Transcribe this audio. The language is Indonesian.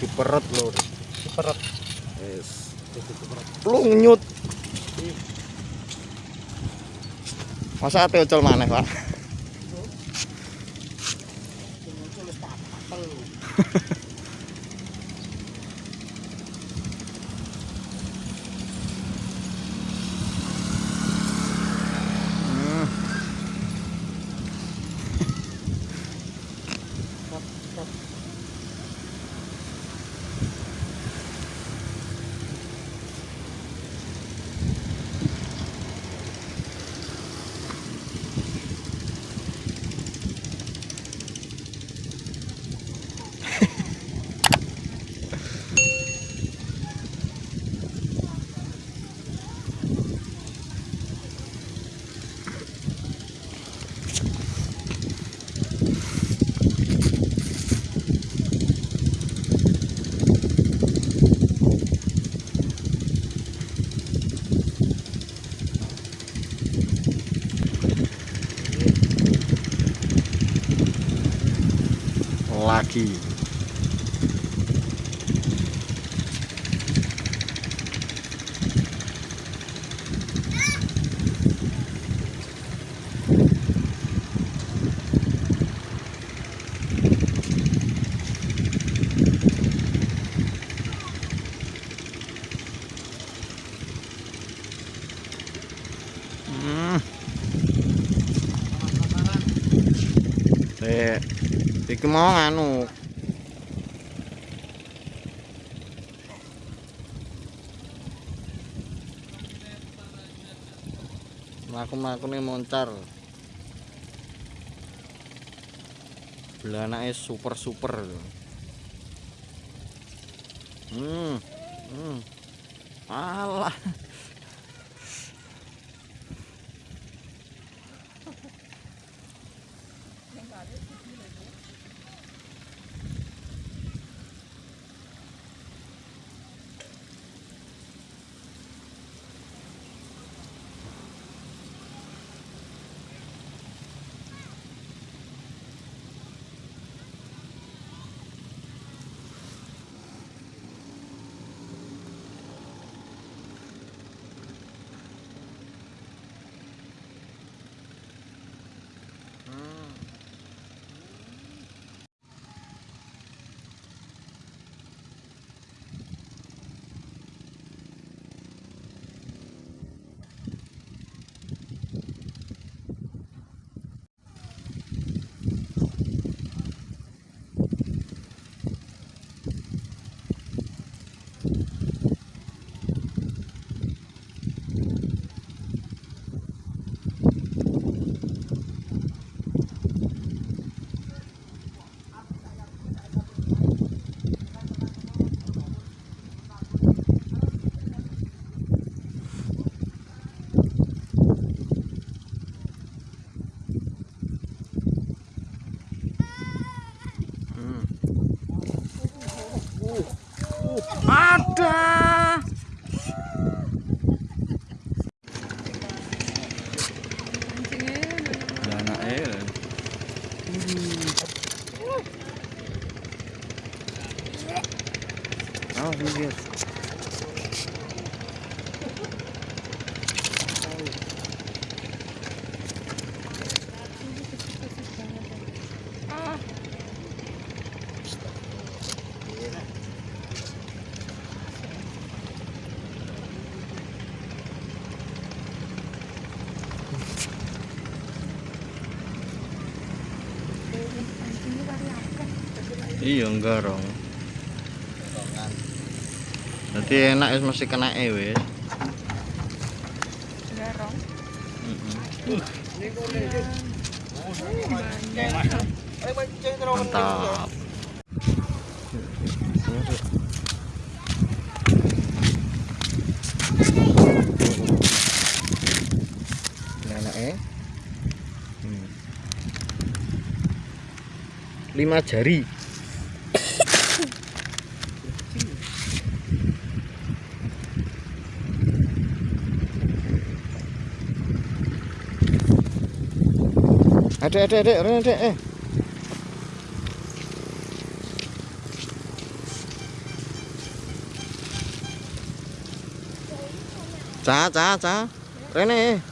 diperut lur. Diperut. Wis diperut. Plungnyut masa ate ucul maneh pak. aqui. Hum. É... iki mau nganu. Mlaku-mlaku nih moncar. Belanake super-super. Hmm. Hmm. Alah. Alter! Deine mhm. wie jetzt? Iya enggak rong. Nanti enak wis mesti kena e wis. garong Mantap. Enak eh. Hmm. Lima jari. Ada, ada, ada, ada, ada. cha cha, cá. Đây này.